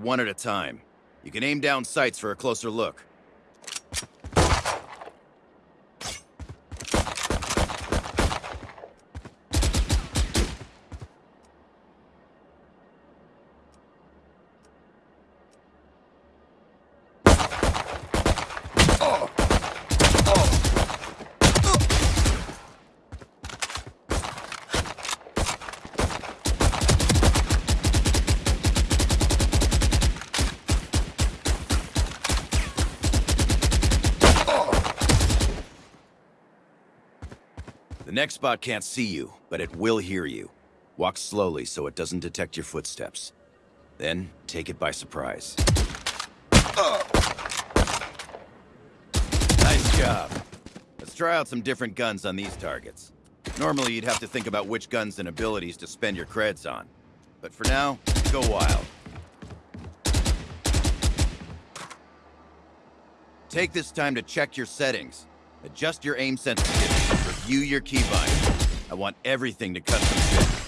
one at a time. You can aim down sights for a closer look. The next spot can't see you, but it will hear you. Walk slowly so it doesn't detect your footsteps. Then, take it by surprise. Oh! Nice job. Let's try out some different guns on these targets. Normally, you'd have to think about which guns and abilities to spend your creds on. But for now, go wild. Take this time to check your settings. Adjust your aim sensitivity. Review your keybind. I want everything to custom fit.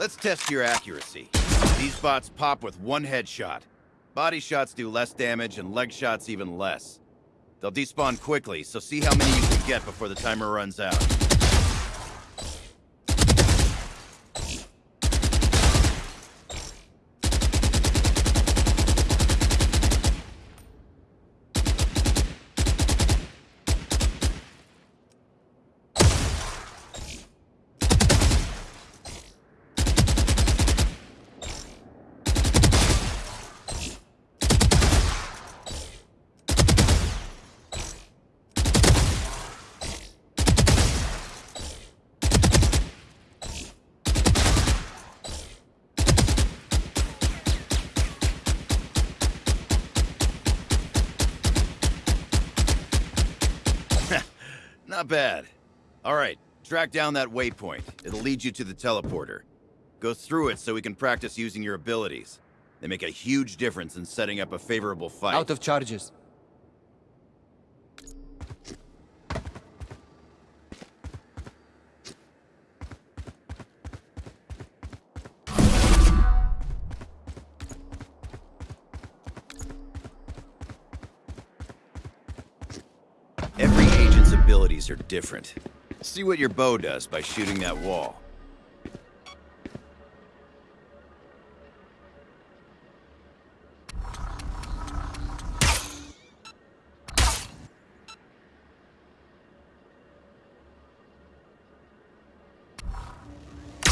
Let's test your accuracy. These bots pop with one headshot. Body shots do less damage and leg shots even less. They'll despawn quickly, so see how many you can get before the timer runs out. Not bad. All right, track down that waypoint. It'll lead you to the teleporter. Go through it so we can practice using your abilities. They make a huge difference in setting up a favorable fight. Out of charges. Abilities are different. See what your bow does by shooting that wall.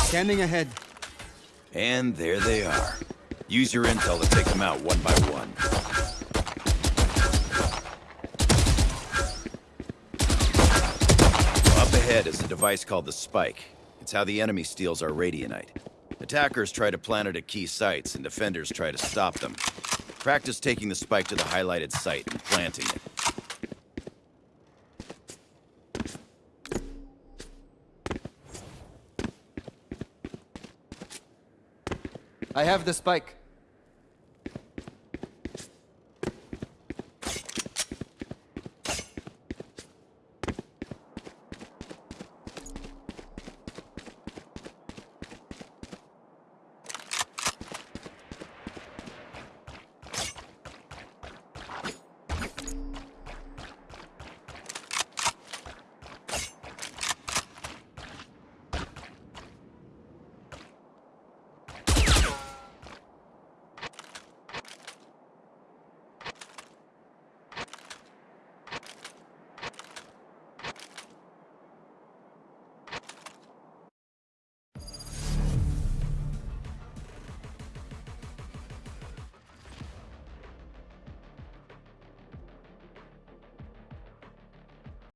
Scanning ahead. And there they are. Use your intel to take them out one by one. Ahead is a device called the Spike. It's how the enemy steals our Radianite. Attackers try to plant it at key sites, and defenders try to stop them. Practice taking the Spike to the highlighted site and planting it. I have the spike.